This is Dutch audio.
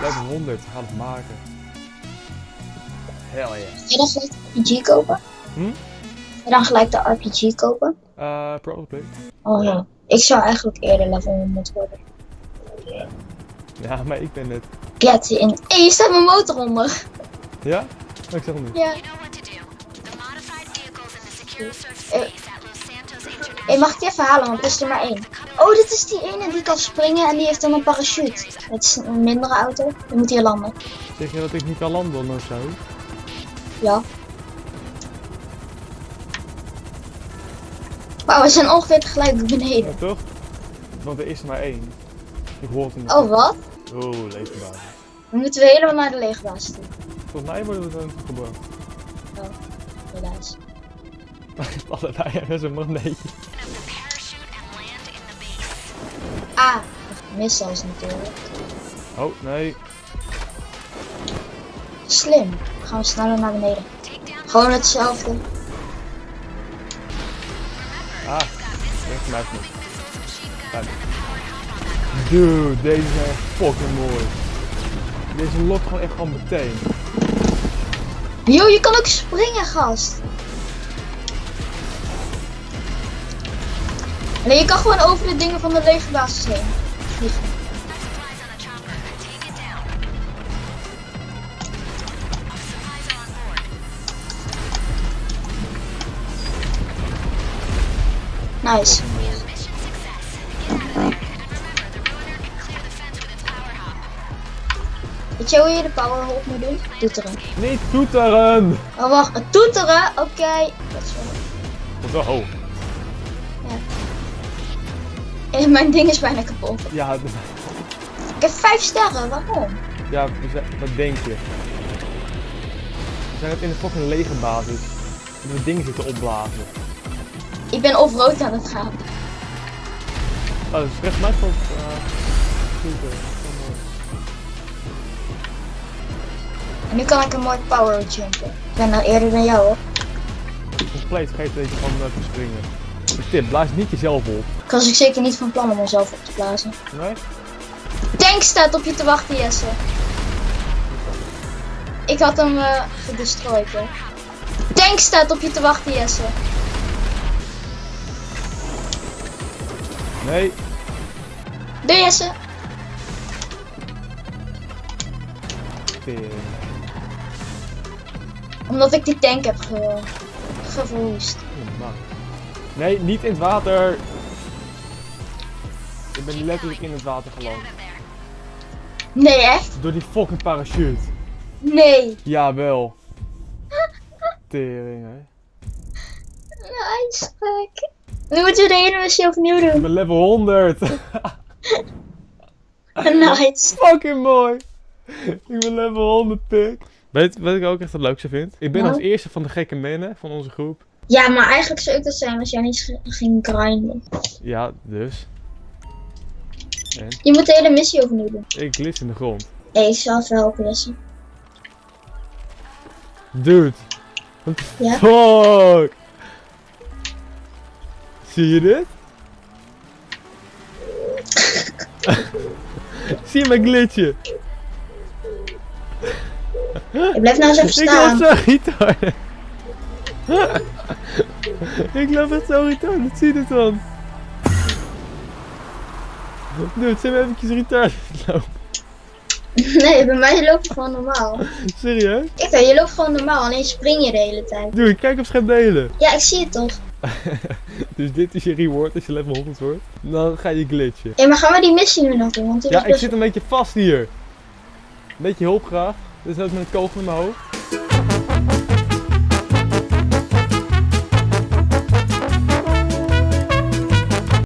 Level 100, we gaan het maken. Hell yeah. Ga je dan gelijk de RPG kopen? Hm? Ga je dan gelijk de RPG kopen? Eh, probably. Oh ja. Ik zou eigenlijk eerder level 100 worden. Ja, maar ik ben het. Get in. Hé, hey, je staat mijn motor onder. Ja? Ik zeg het niet. Ja. You know what to do. The modified vehicles in the secure search Hé, mag ik die even halen, want er is er maar één. Oh, dit is die ene die kan springen en die heeft dan een parachute. Het is een mindere auto. Die moet hier landen. Zeg je dat ik niet kan landen of zo? Ja. Wauw, we zijn ongeveer tegelijk Ja, beneden. toch? Want er is er maar één. Ik hoor het niet. Oh, wat? Oh, leefbaar. We moeten weer helemaal naar de leegbaas toe. Volgens mij worden we dan gebracht. Helaas. Allebei hebben ze een magneetje. Ah, mis zelfs natuurlijk. Oh, nee. Slim. Gaan we sneller naar beneden. Gewoon hetzelfde. Ah, recht mij niet. Dude, deze zijn echt fucking mooi. Deze lokt gewoon echt gewoon meteen. Yo, je kan ook springen, gast. Nee, je kan gewoon over de dingen van de legerbasis heen vliegen. Nice. Weet je hoe je de power hop moet doen? Toeteren. Niet toeteren! Oh, wacht. Toeteren? Oké. Dat is wel... Zo. Eh, Mijn ding is bijna kapot. Ja, Ik heb vijf sterren. Waarom? ja, wat denk je? We zijn in de fucking legerbasis. En we dingen zitten opblazen. Ik ben off-road aan het gaan. Oh, dat is recht mij van. Mooi. En nu kan ik een mooi power jumpen. Ik ben nou eerder dan jou hoor. Compleet dat je van te springen. De tip, blaas niet jezelf op. Ik was ik zeker niet van plan om mezelf op te blazen. Nee? Tank staat op je te wachten, Jesse. Ik had hem eh gedestrooid. Tank staat op je te wachten, Jesse. Nee. Doe Jesse. Omdat ik die tank heb ge geverwoest. Normaal. Nee, niet in het water. Ik ben letterlijk in het water geland. Nee, echt? Door die fucking parachute. Nee. Jawel. Tering, hè. Nice, gek. Nu moeten we de hele missie opnieuw Ik doen. ben level 100. Nice. fucking mooi. Ik ben level 100, pik. Weet wat ik ook echt het leukste vind? Ik ben Nou? als eerste van de gekke mannen van onze groep. Ja, maar eigenlijk zou ik dat zijn als jij niet ging grinden. Ja, dus. En Je moet de hele missie opnieuw doen. ik glits in de grond. Hé, ik zal even helpen, Jesse. Dude. What the Ja? fuck? Zie je dit? Zie je mijn glitje? Ik blijf nou eens even Ik staan. zo retard. ik loop echt zo retard. Zie je dit dan? Dude, zijn we eventjes retard lopen? Nee, bij mij loop je gewoon normaal. Serieus? Ik weet, je loopt gewoon normaal, alleen spring je de hele tijd. Dude, kijk op scherm delen. Ja, ik zie het toch. dus dit is je reward als je level 100 wordt. Dan ga je glitchen. Hé, maar gaan we die missie nu nog doen? Want Ja, ik zit een beetje vast hier. Een beetje hulp graag. Dus ook met een kogel in mijn hoofd.